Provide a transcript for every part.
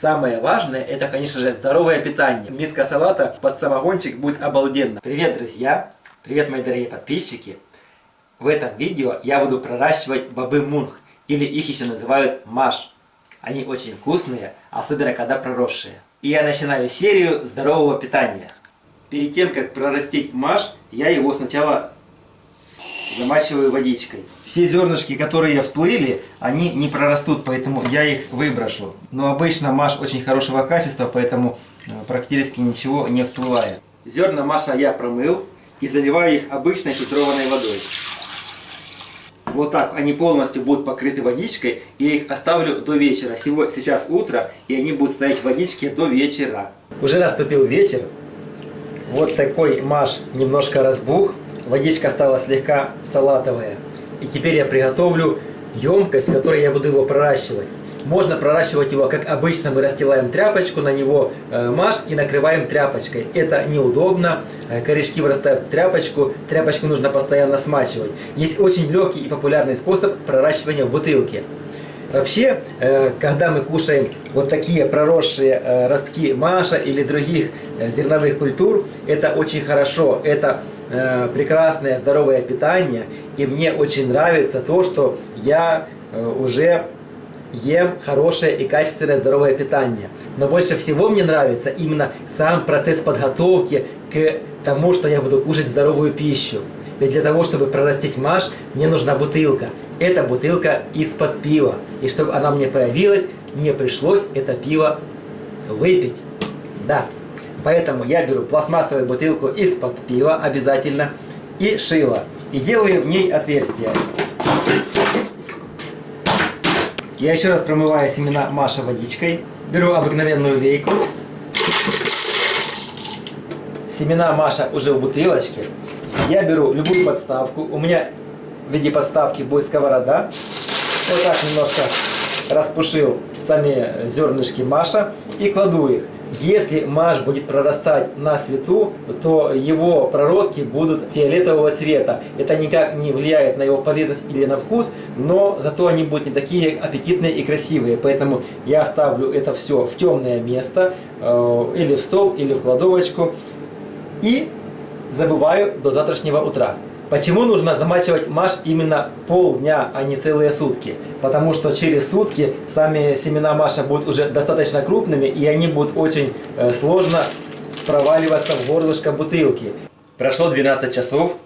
Самое важное, это, конечно же, здоровое питание. Миска салата под самогончик будет обалденно. Привет, друзья! Привет, мои дорогие подписчики! В этом видео я буду проращивать бобы мунх, или их еще называют маш. Они очень вкусные, особенно когда проросшие. И я начинаю серию здорового питания. Перед тем, как прорастить маш, я его сначала замачиваю водичкой. Все зернышки, которые всплыли, они не прорастут, поэтому я их выброшу. Но обычно маш очень хорошего качества, поэтому э, практически ничего не всплывает. Зерна маша я промыл и заливаю их обычной фильтрованной водой. Вот так они полностью будут покрыты водичкой. И я их оставлю до вечера. Сегодня, сейчас утро, и они будут стоять в водичке до вечера. Уже наступил вечер. Вот такой маш немножко разбух. Водичка стала слегка салатовая. И теперь я приготовлю емкость, в которой я буду его проращивать. Можно проращивать его, как обычно, мы расстилаем тряпочку, на него э, маш и накрываем тряпочкой. Это неудобно, э, корешки вырастают в тряпочку, тряпочку нужно постоянно смачивать. Есть очень легкий и популярный способ проращивания в бутылке. Вообще, э, когда мы кушаем вот такие проросшие э, ростки маша или других э, зерновых культур, это очень хорошо, это прекрасное здоровое питание. И мне очень нравится то, что я уже ем хорошее и качественное здоровое питание. Но больше всего мне нравится именно сам процесс подготовки к тому, что я буду кушать здоровую пищу. Ведь для того, чтобы прорастить маш, мне нужна бутылка. Это бутылка из-под пива. И чтобы она мне появилась, мне пришлось это пиво выпить. Да. Поэтому я беру пластмассовую бутылку из-под пива обязательно и шило. И делаю в ней отверстие. Я еще раз промываю семена Маша водичкой. Беру обыкновенную лейку. Семена Маша уже в бутылочке. Я беру любую подставку. У меня в виде подставки будет сковорода. Вот так немножко распушил сами зернышки Маша и кладу их. Если маш будет прорастать на свету, то его проростки будут фиолетового цвета. Это никак не влияет на его полезность или на вкус, но зато они будут не такие аппетитные и красивые. Поэтому я ставлю это все в темное место, э, или в стол, или в кладовочку. И забываю до завтрашнего утра. Почему нужно замачивать маш именно полдня, а не целые сутки? Потому что через сутки сами семена маша будут уже достаточно крупными, и они будут очень э, сложно проваливаться в горлышко бутылки. Прошло 12 часов.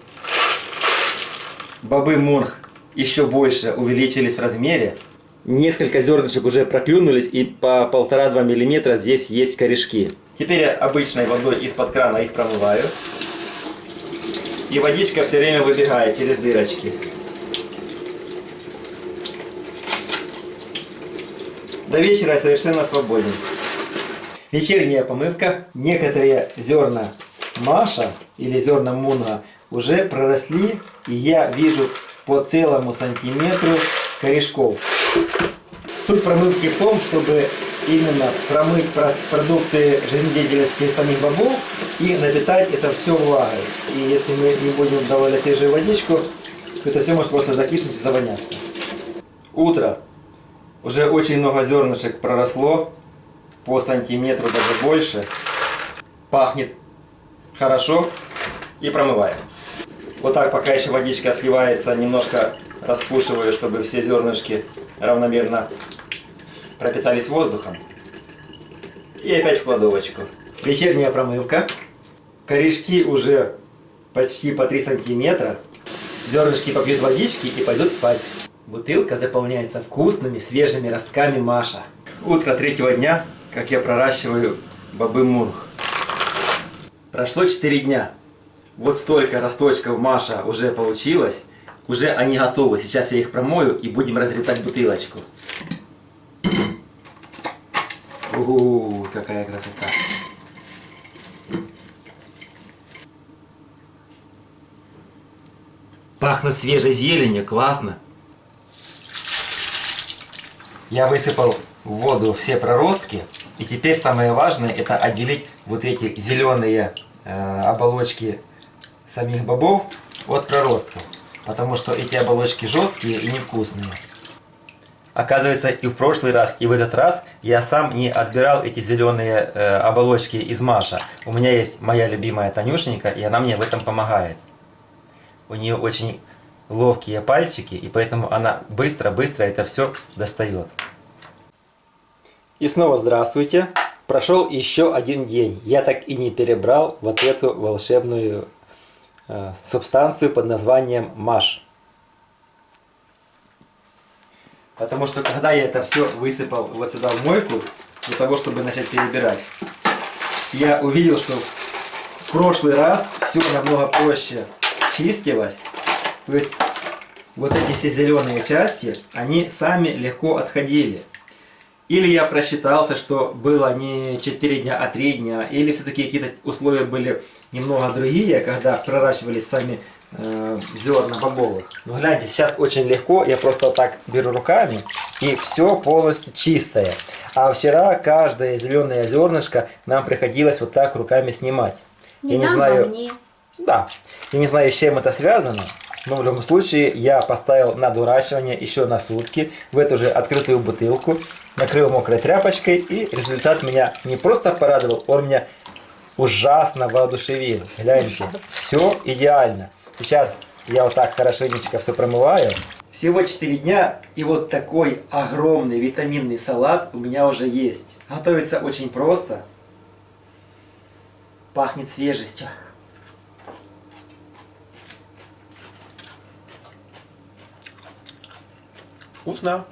Бобы мурх еще больше увеличились в размере. Несколько зернышек уже проклюнулись, и по 1,5-2 мм здесь есть корешки. Теперь я обычной водой из-под крана их промываю. И водичка все время выбегает через дырочки. До вечера совершенно свободен. Вечерняя помывка. Некоторые зерна Маша или зерна Муна уже проросли, и я вижу по целому сантиметру корешков. Суть промывки в том, чтобы именно промыть продукты жизнедеятельности самих бобов и напитать это все влагой. И если мы не будем добавлять свежую водичку, то это все может просто закиснуть и завоняться. Утро. Уже очень много зернышек проросло, по сантиметру даже больше. Пахнет хорошо и промываем. Вот так, пока еще водичка сливается, немножко распушиваю, чтобы все зернышки равномерно пропитались воздухом. И опять в кладовочку. Вечерняя промывка. Корешки уже почти по 3 сантиметра. Зернышки попьют водички и пойдут спать. Бутылка заполняется вкусными свежими ростками Маша. Утро третьего дня, как я проращиваю бобы мурх. Прошло 4 дня. Вот столько росточков Маша уже получилось. Уже они готовы. Сейчас я их промою и будем разрезать бутылочку. Ууу, какая красота. Пахнет свежей зеленью, классно. Я высыпал в воду все проростки. И теперь самое важное это отделить вот эти зеленые э, оболочки самих бобов от проростков. Потому что эти оболочки жесткие и невкусные. Оказывается, и в прошлый раз, и в этот раз я сам не отбирал эти зеленые э, оболочки из Маша. У меня есть моя любимая Танюшенька, и она мне в этом помогает. У нее очень ловкие пальчики, и поэтому она быстро-быстро это все достает. И снова здравствуйте. Прошел еще один день. Я так и не перебрал вот эту волшебную э, субстанцию под названием Маш. Потому что когда я это все высыпал вот сюда в мойку, для того, чтобы начать перебирать, я увидел, что в прошлый раз все намного проще чистилось. То есть вот эти все зеленые части, они сами легко отходили. Или я просчитался, что было не 4 дня, а 3 дня, или все-таки какие-то условия были немного другие, когда проращивались сами э, зерна бобовых. Но гляньте, сейчас очень легко, я просто вот так беру руками, и все полностью чистое. А вчера каждое зеленое зернышко нам приходилось вот так руками снимать. Не я не нам, знаю, а мне. да, я не знаю, с чем это связано, но в любом случае я поставил на дурачивание еще на сутки в эту же открытую бутылку, накрыл мокрой тряпочкой, и результат меня не просто порадовал, он меня ужасно воодушевил. Гляньте, все идеально. Сейчас я вот так хорошенечко все промываю. Всего 4 дня, и вот такой огромный витаминный салат у меня уже есть. Готовится очень просто. Пахнет свежестью. Вкусно.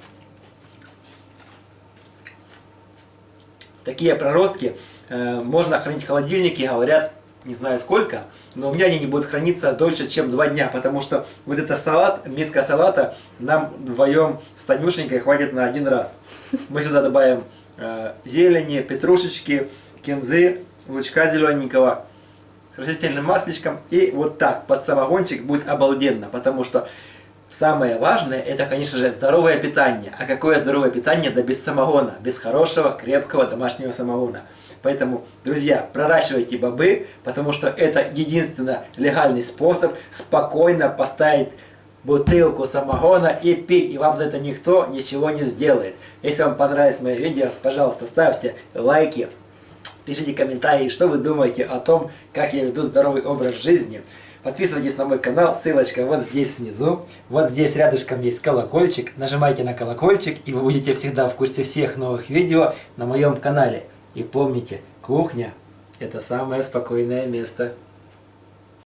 Такие проростки э, можно хранить в холодильнике, говорят, не знаю сколько, но у меня они не будут храниться дольше, чем два дня, потому что вот это салат, миска салата нам вдвоем с Танюшенькой хватит на один раз. Мы сюда добавим э, зелени, петрушечки, кинзы, лучка зелененького, растительным масличком, и вот так под самогончик будет обалденно, потому что Самое важное, это, конечно же, здоровое питание. А какое здоровое питание? Да без самогона, без хорошего, крепкого домашнего самогона. Поэтому, друзья, проращивайте бобы, потому что это единственно легальный способ спокойно поставить бутылку самогона и пить, и вам за это никто ничего не сделает. Если вам понравилось мое видео, пожалуйста, ставьте лайки, пишите комментарии, что вы думаете о том, как я веду здоровый образ жизни. Подписывайтесь на мой канал, ссылочка вот здесь внизу. Вот здесь рядышком есть колокольчик. Нажимайте на колокольчик, и вы будете всегда в курсе всех новых видео на моем канале. И помните, кухня – это самое спокойное место.